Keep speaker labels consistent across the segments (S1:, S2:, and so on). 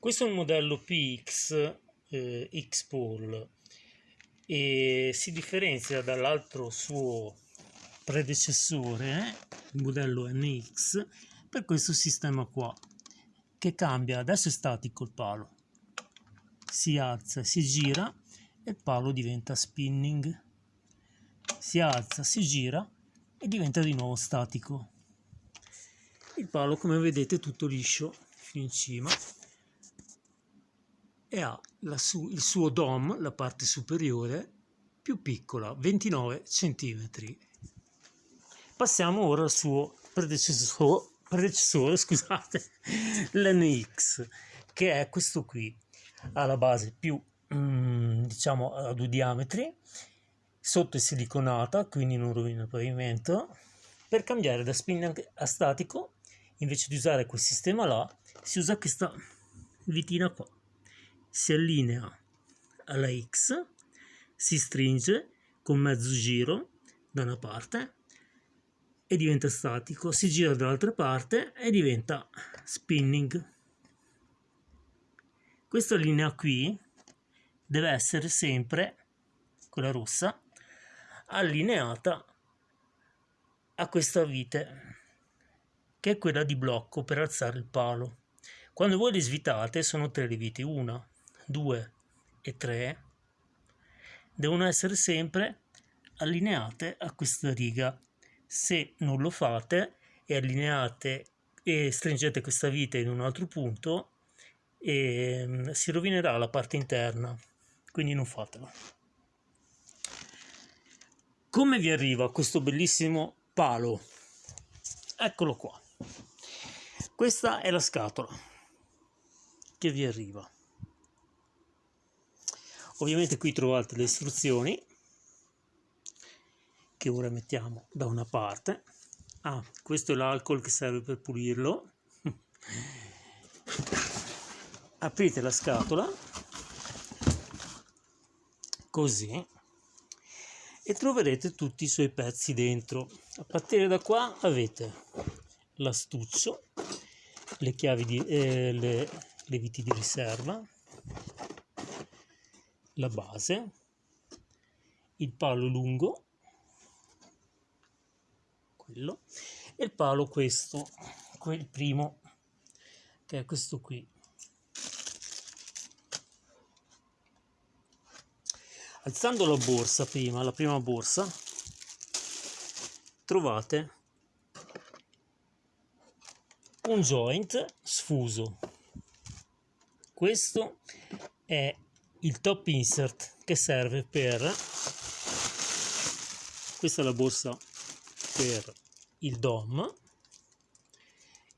S1: Questo è un modello PX eh, X-Pole e si differenzia dall'altro suo predecessore, il modello NX, per questo sistema qua, che cambia, adesso è statico il palo, si alza si gira e il palo diventa spinning, si alza, si gira e diventa di nuovo statico. Il palo come vedete è tutto liscio fino in cima e ha su, il suo dom, la parte superiore, più piccola, 29 cm. Passiamo ora al suo predecessore, predecessore scusate, l'NX, che è questo qui. Ha la base più, mm, diciamo, a due diametri, sotto è siliconata, quindi non rovina il pavimento. Per cambiare da spin a statico, invece di usare quel sistema là, si usa questa vitina qua si allinea alla X, si stringe con mezzo giro da una parte e diventa statico, si gira dall'altra parte e diventa spinning. Questa linea qui deve essere sempre, quella rossa, allineata a questa vite, che è quella di blocco per alzare il palo. Quando voi le svitate sono tre le viti, una, 2 e 3 devono essere sempre allineate a questa riga. Se non lo fate e allineate e stringete questa vite in un altro punto, e, ehm, si rovinerà la parte interna, quindi non fatelo. Come vi arriva questo bellissimo palo? Eccolo qua. Questa è la scatola che vi arriva ovviamente qui trovate le istruzioni che ora mettiamo da una parte. Ah questo è l'alcol che serve per pulirlo. Aprite la scatola così e troverete tutti i suoi pezzi dentro. A partire da qua avete l'astuccio le chiavi di eh, le, le viti di riserva la base, il palo lungo, quello, e il palo questo, quel primo, che è questo qui. Alzando la borsa prima, la prima borsa, trovate un joint sfuso. Questo è il top insert che serve per questa è la borsa per il dom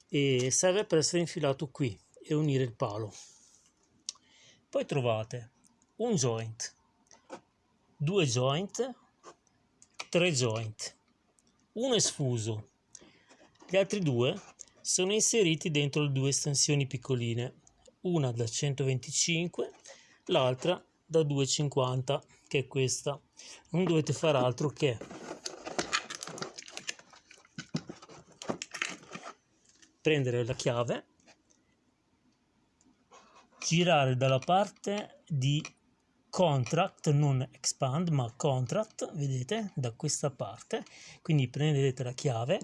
S1: e serve per essere infilato qui e unire il palo. Poi trovate un joint due joint tre joint uno è sfuso gli altri due sono inseriti dentro due estensioni piccoline una da 125 l'altra da 2,50 che è questa. Non dovete fare altro che prendere la chiave girare dalla parte di contract non expand ma contract vedete da questa parte. Quindi prendete la chiave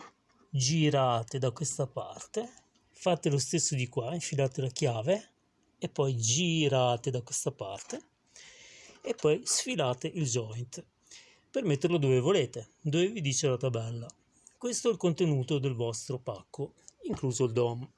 S1: girate da questa parte fate lo stesso di qua infilate la chiave e poi girate da questa parte e poi sfilate il joint per metterlo dove volete, dove vi dice la tabella. Questo è il contenuto del vostro pacco, incluso il DOM.